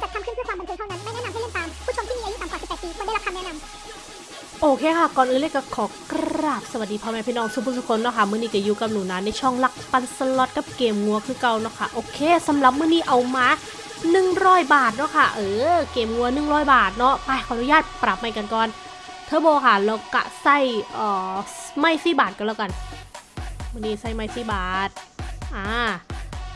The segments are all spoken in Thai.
จัดทำขึ้นเพื่อความบันเทิงเท่านั้น ไม่แนะนำให้เล่นตาม ผู้ชมที่มีอายุต่ำกว่า 18 ปีควรได้รับคำแนะนำโอเคค่ะ ก่อนอื่นเลยก็ขอกราบสวัสดีพ่อแม่พี่น้องทุกผู้ทุกคนเนาะค่ะ มื้อนี้ก็อยู่กับหนูนะในช่องลักปันสล็อตกับเกมงัวคือเก่าเนาะค่ะ โอเคสำหรับมื้อนี้เอามา100 บาทเนาะค่ะ เออ เกมงัว 100 บาทเนาะ ไปขออนุญาตปรับใหม่กันก่อน เทอร์โบค่ะแล้วกะใส่เอ่อไม่สี่บาทกันแล้วกันมื้อนี้ใส่ไม่สี่บาท อ่า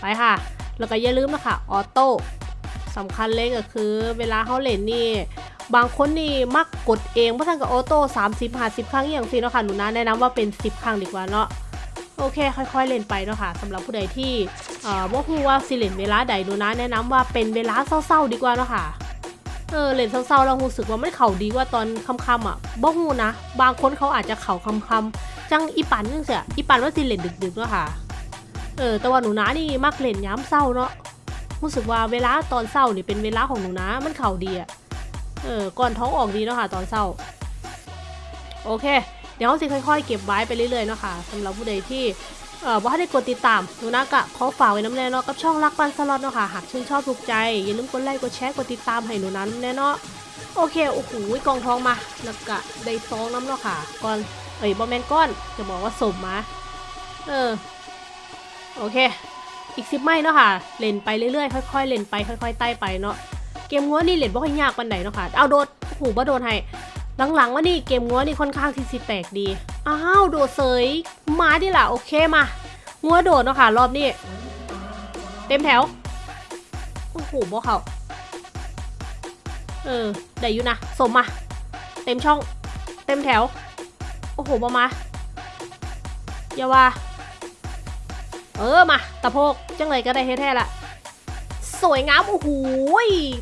ไปค่ะ แล้วก็อย่าลืมนะคะ ออโต้ สำคัญเลยก็คือ เวลาเขาเล่นนี่บางคนนี่มักกดเองเพราะท่านกับออโต้30 50ครั้งอย่างสิเนาะค่ะหนูนะแนะนำว่าเป็น10ครั้งดีกว่าเนาะโอเค ค่อยๆเล่นไปเนาะค่ะสำหรับผู้ใดที่เอ่อบ่ฮู้ว่าสิเล่นเวลาใดหนูนะแนะนำว่าเป็นเวลาเศร้าๆดีกว่าเนาะค่ะเออเล่นเศร้าๆแล้วรู้สึกว่าไมันเข่าดีว่าตอนค่ำๆอะบ่ฮู้นะบางคนเขาอาจจะเข่าค่ำๆจังอีปันจังเสียอีปันว่าสิเล่นดึกๆเนาะค่ะเออแต่ว่าหนูนะนี่มักเล่นย้ำเศร้าเนาะ รู้สึกว่าเวลาตอนเศร้านี่เป็นเวลาของหนูนะมันเข่าดีอะเออก่อนท้องออกดีเนาะค่ะตอนเศร้า โอเค เดี๋ยวเราสิค่อยๆ เก็บไว้ไปเรื่อยๆเนาะค่ะสำหรับผู้ใดที่เอ่อว่าได้กดติดตามหนูนะกะขอฝากไว้น้ำแน่เนาะกับช่องรักปันสล็อตเนาะค่ะหากชื่นชอบถูกใจ อย่าลืมกดไลค์กดแชร์กดติดตามให้หนูนะน้ำแน่เนาะโอเคโอ้โหกองทองมาแล้วก็ได้ซองน้ำเนาะค่ะก่อนเอ้ยบอมแมนก้อนจะบอกว่าสมมาเออโอเค อีกสิบไม่เนาะค่ะ เล่นไปเรื่อยๆ ค่อยๆ เล่นไปค่อยๆ ไต่ไปเนาะ เกมงัวนี่เล่นบ่ค่อยยากปานใดเนาะค่ะ เอาโดดโอ้โหบ่โดนให้ หลังๆว่านี่เกมงัวนี่ค่อนข้างที่สิแปลกดี อ้าวโดดเสยมาดิล่ะโอเคมางัวโดดเนาะค่ะรอบนี้ เต็มแถว โอ้โหบ่เขาเออได้อยู่นะสมมาเต็มช่อง เต็มแถว โอ้โหบ่มาอย่าว่า เออมาตะโพกจังเลยก็ได้เฮ็ดแท้ละสวยงามโอ้โห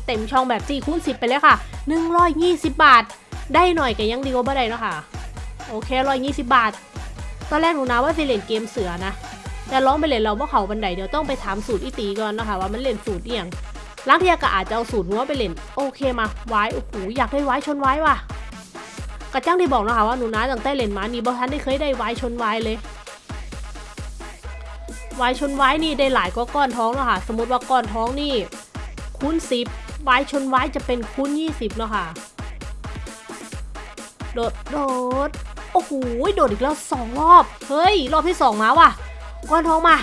เต็มช่องแบบ4คูณ10ไปเลยค่ะ 120 บาท ได้หน่อยก็ยังดีกว่าบ่ได้เนาะค่ะโอเค120บาท ตอนแรกหนูนะว่าสิเล่นเกมเสือนะ แต่ร้องไปเล่นเราว่าเขาบันไดเดี๋ยวต้องไปถามสูตรอีตีก่อนนะคะว่ามันเล่นสูตรเอียงล้างเทียก็อาจจะเอาสูตรหัวไปเล่น โอเคมาไว้โอ้โหอยากได้ไว้ชนไว้ว่ะกระจ้างที่บอกนะคะว่าหนูนะตั้งแต่เล่นมานี่บ่ทันได้เคยได้ไว้ชนไว้เลย ไว้ชนไว้นี่ได้หลายก็ก้อนท้องแล้วค่ะ สมมติว่าก้อนท้องนี่คูณสิบไวชนไว้จะเป็นคูณยี่สิบเนาะค่ะ โดดโดดโอ้โหโดดอีกแล้วสองรอบ เฮ้ย รอบที่สองมาว่ะ ก้อนท้องมา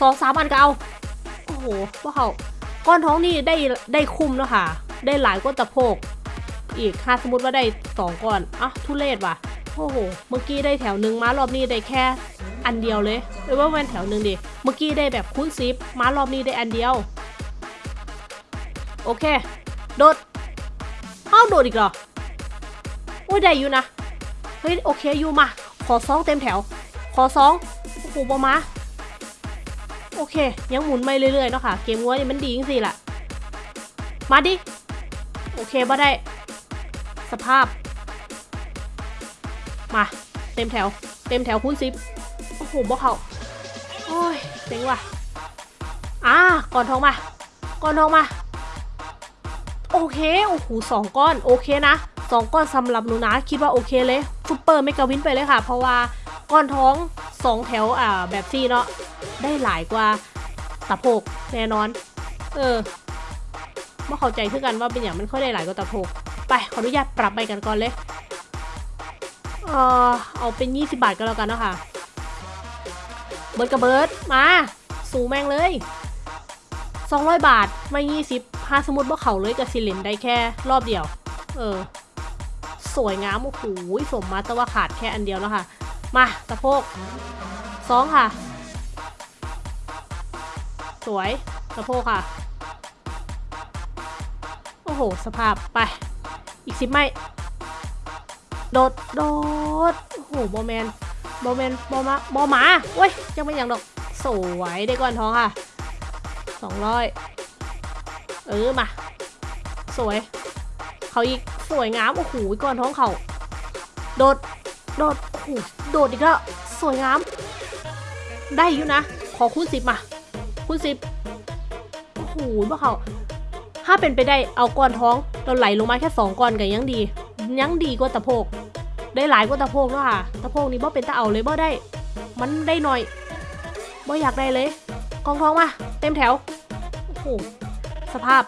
สองสามอันก็เอา โอ้โหวกเขาก้อนท้องนี่ได้ได้คุ้มเนาะค่ะ ได้หลายก้อนตะโพก อีกถ้าสมมติว่าได้สองก้อนอะทุเรศว่ะ โอ้โห เมื่อกี้ได้แถวหนึ่งมารอบนี้ได้แค่ อันเดียวเลยหรือว่าแวนแถวหนึ่งดิ เมื่อกี้ได้แบบคูณซิปมารอบนี้ได้อันเดียว โอเค โดดเอ้าโดดอีกเหรอ โอ้ยได้อยู่นะ เฮ้ยโอเคอยู่มา ขอซองเต็มแถว ขอซองโอ้โหบอมาโอเค ยังหมุนไปเรื่อยๆเนาะค่ะ เกมงัวนี่มันดีจริงๆล่ะ มาดิ โอเคบ่ได้ สภาพ มาเต็มแถว เต็มแถวคูณสิบโอ้โหบ่เขาโอ้ยเจ๋งว่ะอ่าก่อนทองมา ก่อนทองมา โอเคโอ้โหสองก้อนโอเคนะสองก้อนสำหรับหนูนะคิดว่าโอเคเลยซุปเปอร์เมกาวินไปเลยค่ะ เพราะว่าก้อนท้องสองแถวอ่าแบบซี่เนาะได้หลายกว่าตะโพกแน่นอน เออไม่เข้าใจคือกันว่าเป็นอย่างมันค่อยได้หลายกว่าตะโพกไปขออนุญาตปรับไปกันก่อนเลย เออเอาเป็น 20 บาทก็แล้วกันเนาะค่ะ เบิร์ดกับเบิร์ดมา สูงแม่งเลย 200 บาทไม่ 20ถ้าสมมติว่าเขาเลยกับซิลินได้แค่รอบเดียว เออ สวยงามโอ้โหสมมาแต่ว่าขาดแค่อันเดียวแล้วค่ะ มาตะโพกสองค่ะ สวยตะโพกค่ะ โอ้โห สภาพไป อีกสิบไม่ โดดโดดโอ้โหบอแมนบอแมนบอมาบอหมาเว้ยยังไม่อย่างดอกสวยได้ก้อนทองค่ะสองร้อยเออมา สวย เขาอีกสวยงามโอ้โหก้อนท้องเขาโดดโดดโอ้โหโดดอีกแล้วสวยงาม ได้อยู่นะ ขอคูณสิบมาคูณสิบโอ้โหพวกเขาถ้าเป็นไปได้เอาก้อนท้องเราไหลลงมาแค่สองก้อนกันยังดี ยังดีกว่าตะโพก ได้หลายกว่าตะโพกแล้วค่ะ ตะโพกนี่บ่เป็นตะเอาเลยบ่ได้ มันได้หน่อยบ่อยากได้เลย กองทองมา เต็มแถว โอ้โห สภาพ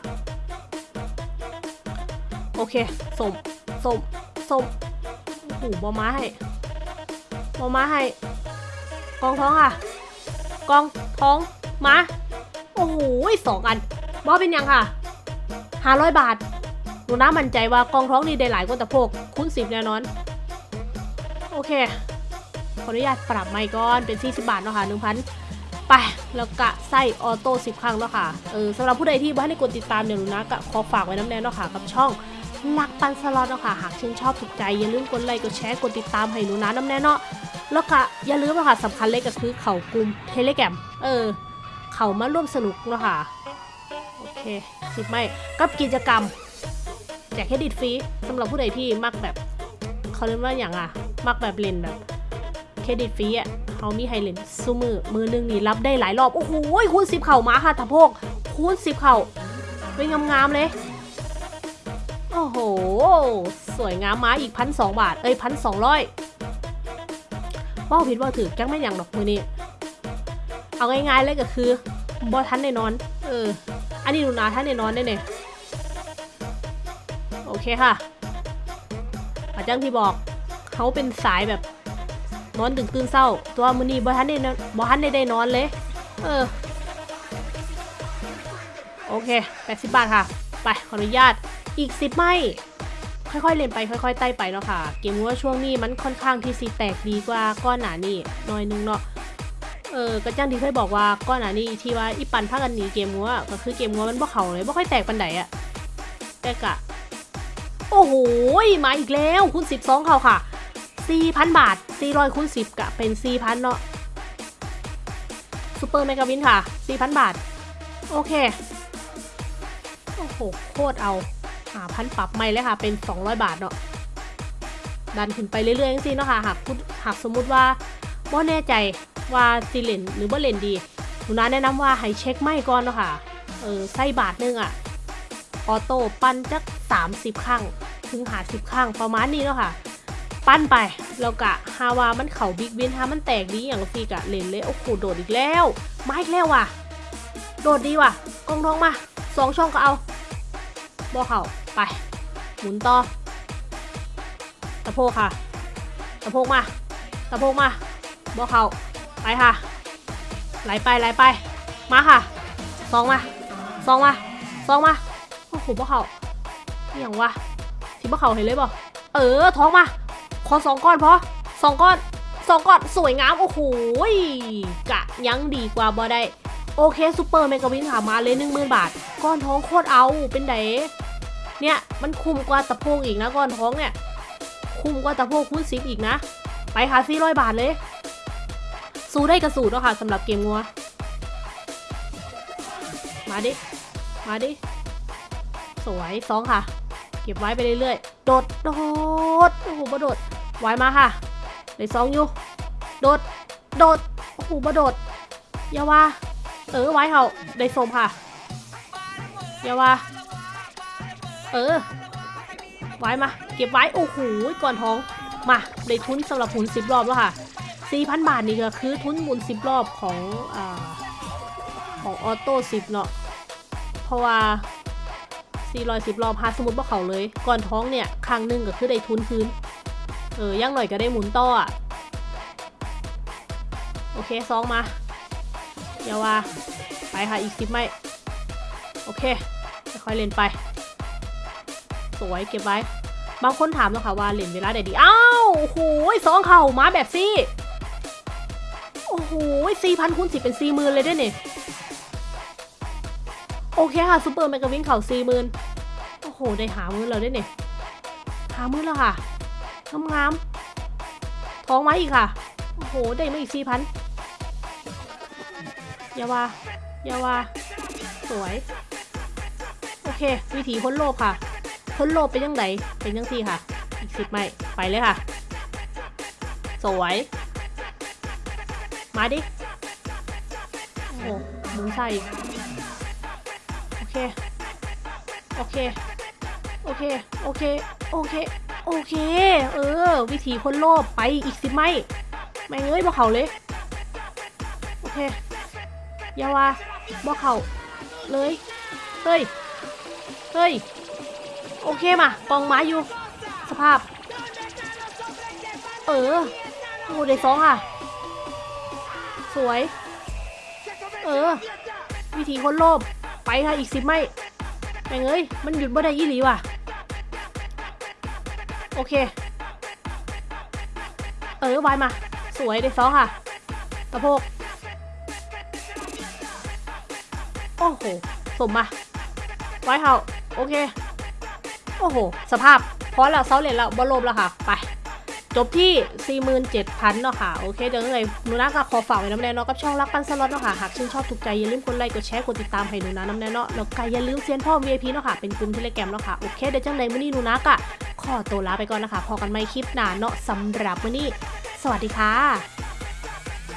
โอเคสมสมสมโอ้โหบอม้าให้บอม้าให้ กองท้องค่ะ กองท้องม้า โอ้โหสองอันบอเป็นยังค่ะห้าร้อยบาทหนูน้ามั่นใจว่ากองท้องนี่ได้หลายกว่าตะโพกคูณสิบแน่นอน โอเค ขออนุญาตปรับไมค์ก่อนเป็น 40 บาทเนาะค่ะ1,000ไปแล้วกะไส้ออโต้10 ครั้งเนาะค่ะเออสำหรับผู้ใดที่บ้านในกดติดตามเนี่ยหนูนะก็ขอฝากไว้น้ำแน่เนาะค่ะกับช่องลักปันสล็อตเนาะค่ะหากชื่นชอบถูกใจอย่าลืมกดไลค์กดแชร์กดติดตามให้หนูนะน้ำแน่เนาะแล้วก็อย่าลืมเนาะค่ะสำคัญเลยก็คือเข่ากลุ่มเทเลแกรมเออ เขามาร่วมสนุกเนาะค่ะ โอเคสิบไม่กับกิจกรรมแจกเครดิตฟรีสำหรับผู้ใดที่มักแบบ เขาเรียกว่าอย่างอะ มักแบบเล่นแบบเครดิตฟรีอะเขามีให้เล่นซูมือมือหนึงนี่รับได้หลายรอบ โอ้โหคูณสิบเข่ามาค่ะทะโพกคูณสิบเข่าเป็นงามๆเลยโอ้โห สวยงามมาอีกพันสองบาท เอ้ยพันสองร้อยว่าผิดว่าถือจังไม่อย่างดอกมือนี้ เอาง่ายๆเลยก็คือบอทันแน่นอน เออ อันนี้หนูนาทันแน่นอนแน่เนี่ยโอเคค่ะอาจังที่บอก เขาเป็นสายแบบนอนดึกตื่นเศร้า ตัวมือนีบอทันได้นอนบอทันได้ได้นอนเลย เออ โอเค80บาทค่ะ ไปขออนุญาตอีก10ไม่ค่อยๆเล่นไปค่อยๆไต่ไปเนาะค่ะ เกมว่าช่วงนี้มันค่อนข้างที่สีแตกดีกว่าก้อนหนานี่น้อยนึงเนาะเออกระจ้างที่เคยบอกว่าก้อนหนานี่ที่ว่าอีปันพากันหนีเกมงัวก็คือเกมงัวมันบ่เข่าเลยบ่ค่อยแตกปันไดอะแต่กะ โอ้โหมาอีกแล้วคุณ12เข่าค่ะ 4,000 บาท400คูณ10 กะเป็น 4,000 เนาะซูเปอร์เมกาวินค่ะ 4,000 บาท โอเค โอ้โห โคตรเอาหาพันปรับใหม่เลยค่ะ เป็น 200 บาทเนาะดันขึ้นไปเรื่อยๆจังซี่เนาะค่ะ หากพูดหากสมมุติว่าบ่แน่ใจว่าสิเล่นหรือบ่เล่นดีหนูน้าแนะนำว่าให้เช็คไม่ก่อนเนาะค่ะ เออใส่บาทนึงอะออโต้ปั้นจัก 30 ครั้ง ถึงหา10ครั้งประมาณนี้เนาะค่ะ ปั้นไปแล้วกะฮาวามันเข่าบิ๊กวินฮามันแตกดีอย่างฟีกะเล่นเลยโอ้โหโดดอีกแล้วมาอีกแล้วว่ะ โดดดีว่ะกองทองมาสองช่องก็เอาบอเข่าไป หมุนต่อตะโพกค่ะตะโพกมาตะโพกมาบอเข่าไปค่ะไหลไปไหลไป มาค่ะสองมาสองมาสองมาโอ้โหบอเข่าอหย่างวะที่บอเข่าเห็นเลยบ่เออท้องมา อสองก้อนพอสองก้อนสองก้อนสวยงามโอ้โหกะยังดีกว่าบ่ได้โอเคซูเปอร์เมกาวินค่ะมาเลยหนึ่งหมื่นบาท ก้อนท้องโคตรเอาเป็นไดเนี่ยมันคุ้มกว่าตะโพกอีกนะก้อนท้องเนี่ย คุ้มกว่าตะโพกคูณสิบอีกนะ ไปค่ะสี่ร้อยบาทเลย สู้ได้กระสูดเนาะค่ะสำหรับเกมงัว มาดิ มาดิ สวยสองค่ะ เก็บไว้ไปเรื่อยๆ โดด โดด โอ้โหโดด ไว้มาค่ะเลยสองอยู่ โดด โดด โอ้โหบ่โดดอย่าว่า เออไว้เขาได้สมค่ะอย่าว่า เออ ไว้มา เก็บไว้ โอ้โห ก่อนท้อง มา ได้ทุนสำหรับหมุนสิบรอบแล้วค่ะ4,000บาทนี่ก็คือทุนหมุนสิบรอบของอ่าของออโต้สิบเนาะ เพราะว่า410รอบพาสมมติว่าเขาเลย ก่อนท้องเนี่ย ครั้งหนึ่งก็คือได้ทุนคืน เออย่างหน่อยก็ได้หมุนต่ออะโอเคซองมาอย่าว่าไปค่ะอีกสิบไม่โอเคค่อยเล่นไป สวยเก็บไว้ บางคนถามแล้วค่ะว่าเล่นเวลาไหนดีอ้าวโอ้โหสองเข่ามาแบบซี่โอ้โหสี่พันคูณสิบเป็นสี่หมื่นเลยด้วยเนี่ยโอเคค่ะซูเปอร์แมกกาวินเข่าสี่หมื่นโอ้โห ได้หามือเราได้เนี่ยหามือแล้วค่ะ งามงามๆท้องไว้อีกค่ะ โอ้โห ได้มาอีกสี่พันอย่าว่าอย่าว่าสวย โอเค วิธีพ้นโลภค่ะพ้นโลภเป็นยังไงเป็นยังที่ค่ะ อีกสิบไม่ไปเลยค่ะ สวย มาดิ โอ้โหหมุนใส่อีกโอเค โอเค โอเค โอเค โอเค โอเค เออ วิธีพ้นโลภไปอีกสิบไม่แม่เอ้ยบอเขาเลย โอเคอย่าว่าบอเขาเลย เฮ้ย เฮ้ย โอเคมาปองไม้อยู่ สภาพ เออโอ้ได้สองอะ สวย เออ วิธีคนโลภไปค่ะอีกสิบไม่แม่งเอ้ย มันหยุดบ่ได้ยี่หลีว่ะ โอเค เออวายมา สวยได้สองค่ะสะโพกโอ้โห สมมาไว้เฮาโอเค โอ้โห สภาพพอแล้วเซาเหรียญแล้วบอลลมแล้วค่ะ ไป จบที่ 47,000 เนาะค่ะ โอเค เดี๋ยวยังไงหนูนาก็ขอฝากไว้น้ำแน่เนาะกับช่องรักปันสล็อตเนาะค่ะ หากชื่นชอบถูกใจ อย่าลืมกดไลค์ กดแชร์ กดติดตามให้หนูนาน้ำแน่เนาะ แล้วก็อย่าลืมเซียนพ่อ VIP เนาะค่ะ เป็นกลุ่มเทเลแกรมเนาะค่ะ โอเค เดี๋ยวจังใดมื้อนี้หนูนาก็ ขอตัวลาไปก่อนนะคะพอกันใหม่คลิปหน้าเนาะสำหรับวันนี้ สวัสดีค่ะ